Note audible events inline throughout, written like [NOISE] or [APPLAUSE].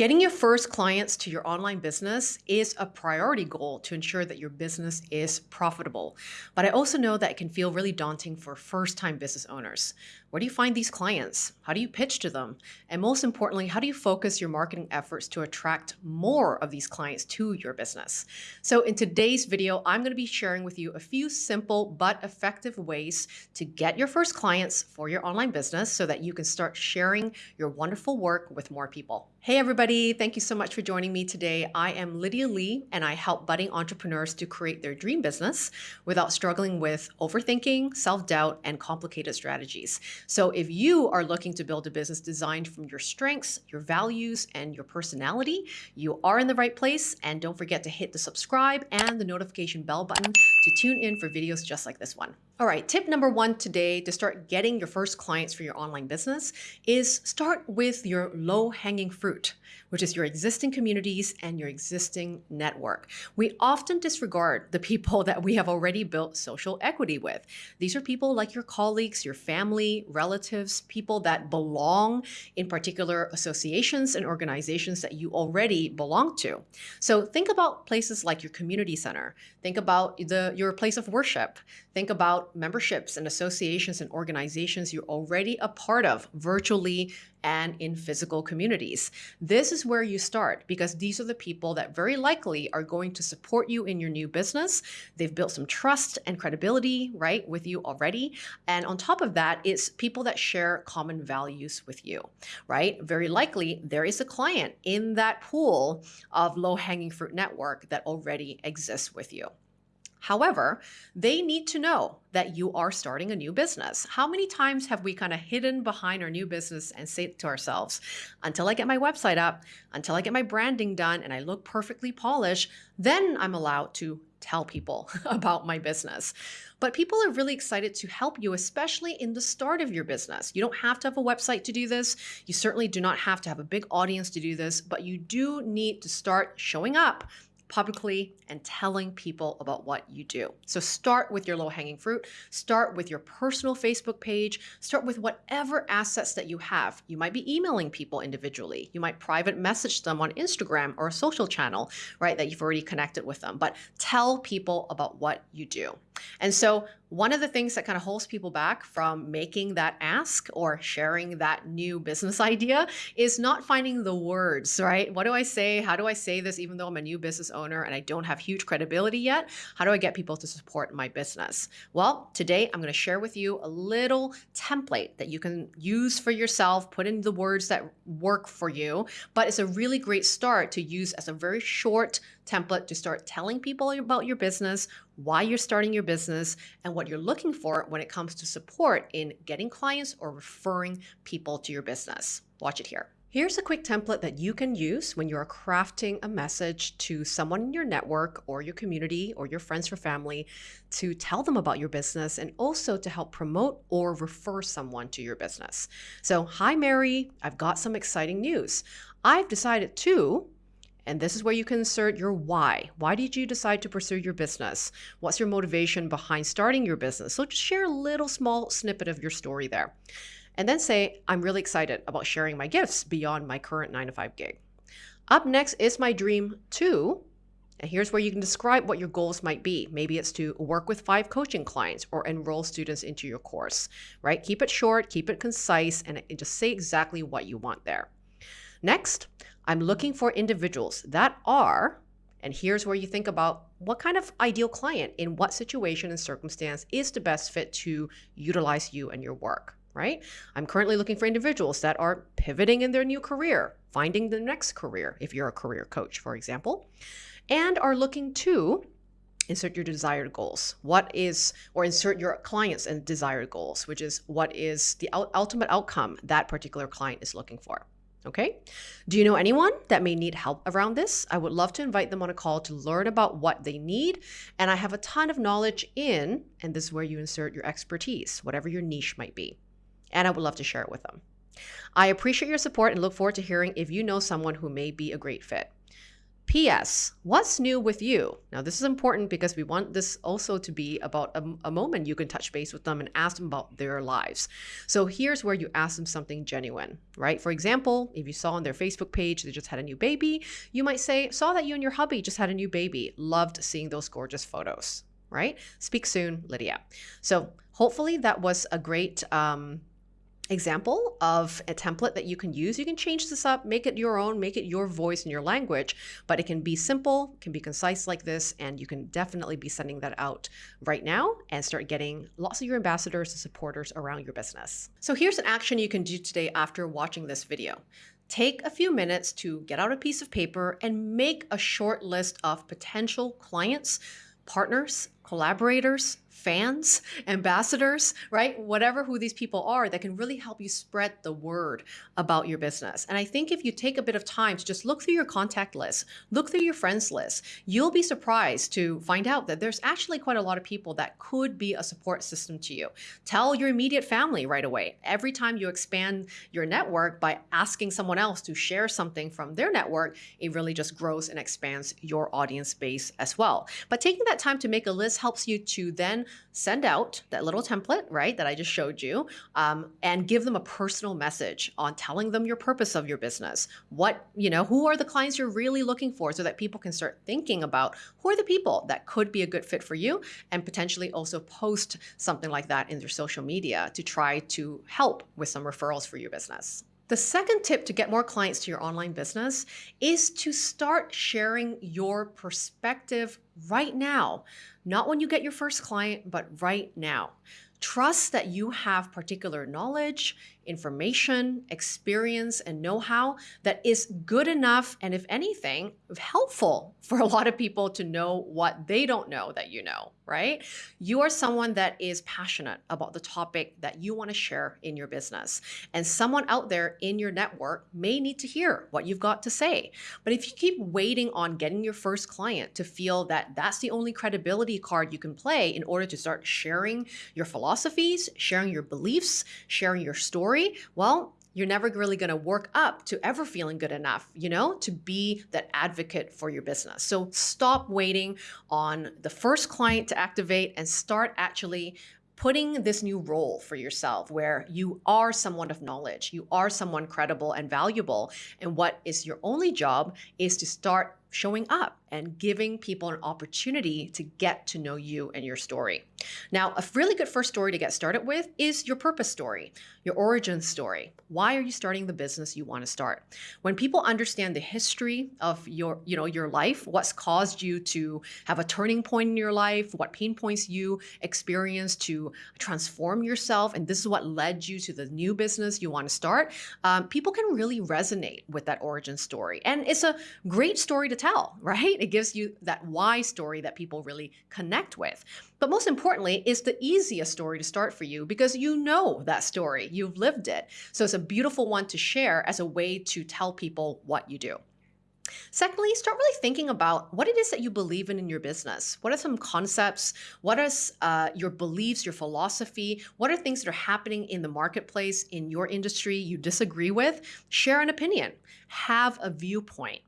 Getting your first clients to your online business is a priority goal to ensure that your business is profitable. But I also know that it can feel really daunting for first time business owners. Where do you find these clients? How do you pitch to them? And most importantly, how do you focus your marketing efforts to attract more of these clients to your business? So in today's video, I'm going to be sharing with you a few simple but effective ways to get your first clients for your online business so that you can start sharing your wonderful work with more people. Hey everybody, thank you so much for joining me today. I am Lydia Lee and I help budding entrepreneurs to create their dream business without struggling with overthinking, self-doubt, and complicated strategies. So if you are looking to build a business designed from your strengths, your values, and your personality, you are in the right place. And don't forget to hit the subscribe and the notification bell button to tune in for videos just like this one. All right, tip number one today to start getting your first clients for your online business is start with your low hanging fruit, which is your existing communities and your existing network. We often disregard the people [LAUGHS] that we have already built social equity with. These are people like your colleagues, your family, relatives, people that belong in particular associations and organizations that you already belong to. So think about places like your community center. Think about the your place of worship. Think about memberships and associations and organizations you're already a part of virtually and in physical communities. This is where you start because these are the people that very likely are going to support you in your new business. They've built some trust and credibility, right, with you already. And on top of that, it's people that share common values with you, right? Very likely there is a client in that pool of low hanging fruit network that already exists with you. However, they need to know that you are starting a new business. How many times have we kind of hidden behind our new business and say to ourselves, until I get my website up, until I get my branding done and I look perfectly polished, then I'm allowed to tell people [LAUGHS] about my business. But people are really excited to help you, especially in the start of your business. You don't have to have a website to do this. You certainly do not have to have a big audience to do this, but you do need to start showing up publicly and telling people about what you do. So start with your low hanging fruit, start with your personal Facebook page, start with whatever assets that you have. You might be emailing people individually. You might private message them on Instagram or a social channel, right, that you've already connected with them, but tell people about what you do. And so one of the things that kind of holds people back from making that ask or sharing that new business [LAUGHS] idea is not finding the words, right? What do I say? How do I say this even though I'm a new business owner and I don't have huge credibility yet? How do I get people to support my business? Well, today I'm going to share with you a little template that you can use for yourself, put in the words that work for you, but it's a really great start to use as a very short template to start telling people about your business, why you're starting your business, and what you're looking for when it comes to support in getting clients or referring people to your business. Watch it here. Here's a quick template that you can use when you're crafting a message to someone in your network or your community or your friends or family to tell them about your business and also to help promote or refer someone to your business. So, hi, Mary, I've got some exciting news. I've decided to and this is where you can insert your why. Why did you decide to pursue your business? What's your motivation behind starting your business? So just share a little small snippet of your story there. And then say, I'm really excited about sharing my gifts beyond my current nine to five gig. Up next is my dream two. And here's where you can describe what your goals might be. Maybe it's to work with five coaching clients or enroll students into your course, right? Keep it short, keep it concise, and just say exactly what you want there. Next, I'm looking for individuals that are, and here's where you think about what kind of ideal client in what situation and circumstance is the best fit to utilize you and your work, right? I'm currently looking for individuals that are pivoting in their new career, finding the next career, if you're a career coach, for example, and are looking to insert your desired goals. What is, or insert your clients and desired goals, which is what is the ultimate outcome that particular client is looking for. Okay. Do you know anyone that may need help around this? I would love to invite them on a call to learn about what they need. And I have a ton of knowledge in, and this is where you insert your expertise, whatever your niche might be. And I would love to share it with them. I appreciate your support and look forward to hearing if you know someone who may be a great fit. P.S. What's new with you? Now, this is important because we want this also to be about a, a, moment you can touch base with them and ask them about their lives. So, here's where you ask them something genuine, right? For example, if you saw on their Facebook page they just had a new baby, you might say, Saw that you and your hubby just had a new baby. Loved seeing those gorgeous photos, right? Speak soon, Lydia. So, hopefully, that was a great. Um, example of a template that you can use. You can change this up, make it your own, make it your voice and your language, but it can be simple, can be concise like this, and you can definitely be sending that out right now and start getting lots of your ambassadors and supporters around your business. So here's an action you can do today after watching this video. Take a few minutes to get out a piece of paper and make a short list of potential clients, partners, collaborators, fans, ambassadors, right? Whatever who these people are that can really help you spread the word about your business. And I think if you take a bit of time to just look through your contact list, look through your friends list, you'll be surprised to find out that there's actually quite a lot of people that could be a support system to you. Tell your immediate family right away. Every time you expand your network by asking someone else to share something from their network, it really just grows and expands your audience base as well. But taking that time to make a list helps you to then send out that little template, right, that I just showed you, um, and give them a personal message on telling them your purpose of your business. What, you know, who are the clients you're really looking for so that people can start thinking about who are the people that could be a good fit for you and potentially also post something like that in their social media to try to help with some referrals for your business. The second tip to get more clients to your online business is to start sharing your perspective right now. Not when you get your first client, but right now. Trust that you have particular knowledge, information, experience, and know how that is good enough, and if anything, helpful for a lot of people to know what they don't know that you know, right? You are someone that is passionate about the topic that you want to share in your business. And someone out there in your network may need to hear what you've got to say. But if you keep waiting on getting your first client to feel that that's the only credibility card you can play in order to start sharing your philosophies, sharing your beliefs, sharing your story, story, well, you're never really going to work up to ever feeling good enough, you know, to be that advocate for your business. So stop waiting on the first client to activate and start actually putting this new role for yourself where you are someone of knowledge, you are someone credible and valuable. And what is your only job is to start showing up and giving people an opportunity to get to know you and your story. Now, a really good first story to get started with is your purpose story, your origin story. Why are you starting the business you want to start? When people understand the history of your, you know, your life, what's caused you to have a turning point in your life, what pain points you experienced to transform yourself, and this is what led you to the new business you want to start, um, people can really resonate with that origin story. And it's a great story to tell, right? It gives you that why story that people really connect with. But most importantly, it's the easiest story to start for you because you know that story, you've lived it. So it's a beautiful one to share as a way to tell people what you do. Secondly, start really thinking about what it is that you believe in in your business. What are some concepts? What are uh, your beliefs, your philosophy? What are things that are happening in the marketplace, in your industry you disagree with? Share an opinion. Have a viewpoint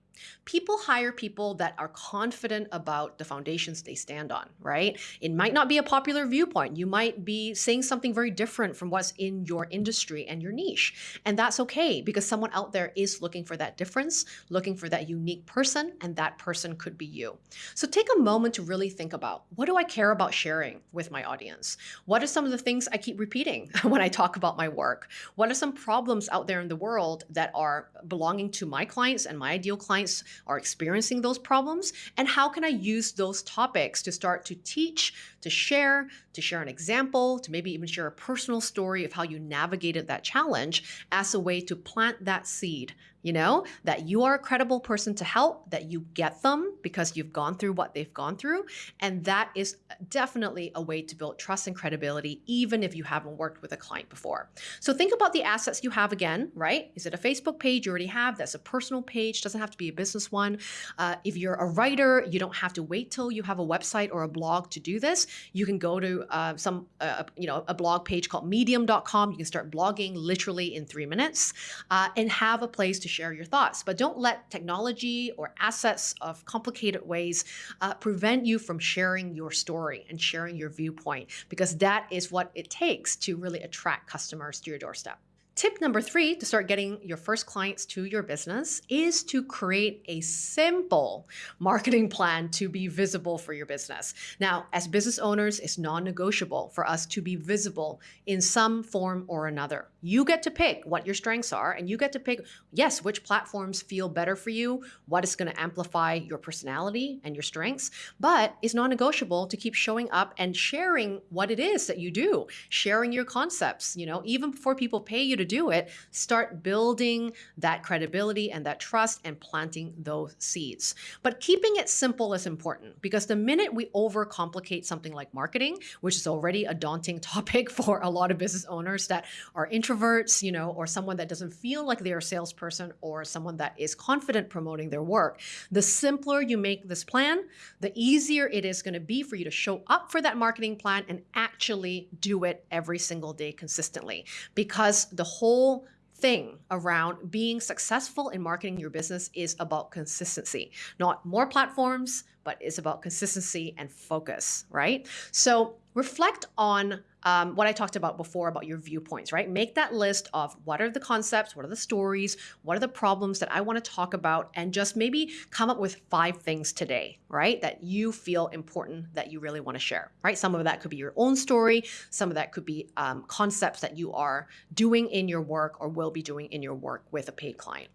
people hire people that are confident about the foundations they stand on, right? It might not be a popular viewpoint. You might be saying something very different from what's in your industry and your niche. And that's okay because someone out there is looking for that difference, looking for that unique person, and that person could be you. So take a moment to really think about what do I care about sharing with my audience? What are some of the things I keep repeating [LAUGHS] when I talk about my work? What are some problems out there in the world that are belonging to my clients and my ideal clients are experiencing those problems and how can I use those topics to start to teach, to share, to share an example, to maybe even share a personal story of how you navigated that challenge as a way to plant that seed you know, that you are a credible person to help, that you get them because you've gone through what they've gone through. And that is definitely a way to build trust and credibility, even if you haven't worked with a client before. So think about the assets you have again, right? Is it a Facebook page you already have? That's a personal page, doesn't have to be a business one. Uh, if you're a writer, you don't have to wait till you have a website or a blog to do this. You can go to uh, some, uh, you know, a blog page called medium.com. You can start blogging literally in three minutes uh, and have a place to share your thoughts. But don't let technology or assets of complicated ways uh, prevent you from sharing your story and sharing your viewpoint because that is what it takes to really attract customers to your doorstep. Tip number three to start getting your first clients to your business is to create a simple marketing plan to be visible for your business. Now, as business owners, it's non negotiable for us to be visible in some form or another. You get to pick what your strengths are, and you get to pick, yes, which platforms feel better for you, what is going to amplify your personality and your strengths, but it's non negotiable to keep showing up and sharing what it is that you do, sharing your concepts. You know, even before people pay you to do it, start building that credibility and that trust and planting those seeds. But keeping it simple is important because the minute we overcomplicate something like marketing, which is already a daunting [LAUGHS] topic for a lot of business owners that are introverts, you know, or someone that doesn't feel like they're a salesperson or someone that is confident promoting their work, the simpler you make this plan, the easier it is going to be for you to show up for that marketing plan and actually do it every single day consistently because the whole thing around being successful in marketing your business is about consistency, not more platforms, but it's about consistency and focus, right? So reflect on um, what I talked about before about your viewpoints, right? Make that list of what are the concepts, what are the stories, what are the problems that I want to talk about, and just maybe come up with five things today, right? That you feel important that you really want to share, right? Some of that could be your own story, some of that could be um, concepts that you are doing in your work or will be doing in your work with a paid client.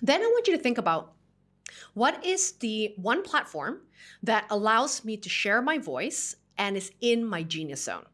Then I want you to think about what is the one platform that allows me to share my voice and is in my genius zone?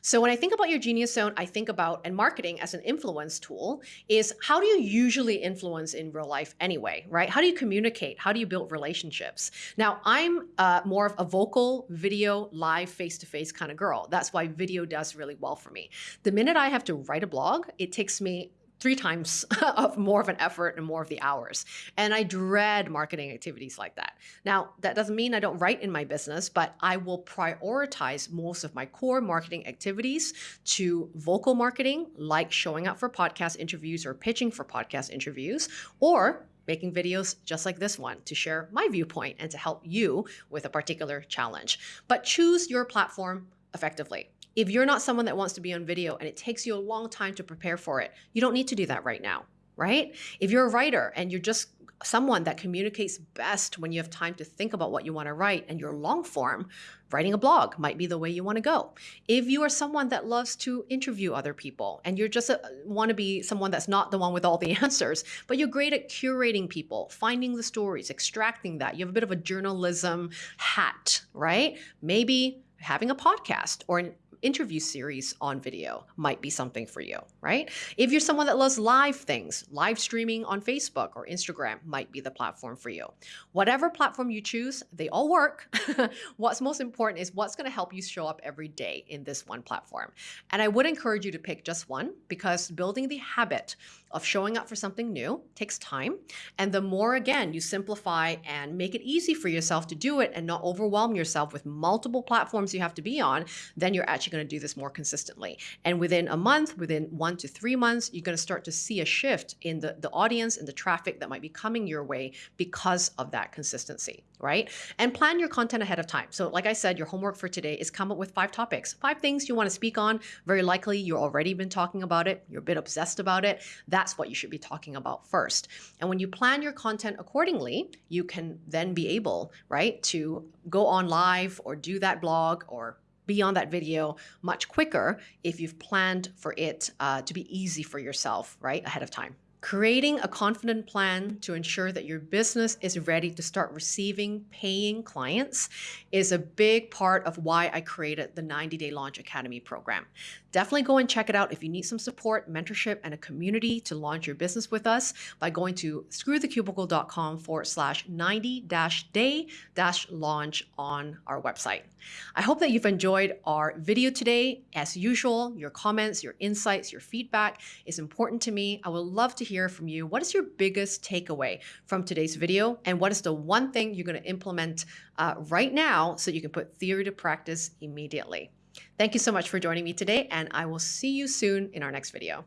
So when I think about your genius zone, I think about and marketing as an influence tool is how do you usually influence in real life anyway, right? How do you communicate? How do you build relationships? Now, I'm uh, more of a vocal, video, live, face-to-face kind of girl. That's why video does really well for me. The minute I have to write a blog, it takes me three times [LAUGHS] of more of an effort and more of the hours. And I dread marketing activities like that. Now, that doesn't mean I don't write in my business, but I will prioritize most of my core marketing activities to vocal marketing, like showing up for podcast interviews or pitching for podcast interviews, or making videos just like this one to share my viewpoint and to help you with a particular challenge. But choose your platform effectively. If you're not someone that wants to be on video and it takes you a long time to prepare for it, you don't need to do that right now, right? If you're a writer and you're just someone that communicates best when you have time to think about what you want to write and you're long form, writing a blog might be the way you want to go. If you are someone that loves to interview other people and you're just a, want to be someone that's not the one with all the [LAUGHS] answers, but you're great at curating people, finding the stories, extracting that, you have a bit of a journalism hat, right? Maybe having a podcast or an interview series on video might be something for you, right? If you're someone that loves live things, live streaming on Facebook or Instagram might be the platform for you. Whatever platform you choose, they all work. [LAUGHS] what's most important is what's going to help you show up every day in this one platform. And I would encourage you to pick just one because building the habit of showing up for something new takes time. And the more, again, you simplify and make it easy for yourself to do it and not overwhelm yourself with multiple platforms you have to be on, then you're actually going to do this more consistently. And within a month, within one to three months, you're going to start to see a shift in the, the audience and the traffic that might be coming your way because of that consistency, right? And plan your content ahead of time. So, like I said, your homework for today is come up with five topics, five things you want to speak on. Very likely, you've already been talking about it, you're a bit obsessed about it. That that's what you should be talking about first. And when you plan your content accordingly, you can then be able, right, to go on live or do that blog or be on that video much quicker if you've planned for it uh, to be easy for yourself, right, ahead of time. Creating a confident plan to ensure that your business is ready to start receiving paying clients is a big part of why I created the 90 Day Launch Academy program. Definitely go and check it out if you need some support, mentorship, and a community to launch your business with us by going to screwthecubicle.com forward slash 90 day launch on our website. I hope that you've enjoyed our video today. As usual, your comments, your insights, your feedback is important to me. I would love to hear from you. What is your biggest takeaway from today's video? And what is the one thing you're going to implement uh, right now so you can put theory to practice immediately? Thank you so much for joining me today, and I will see you soon in our next video.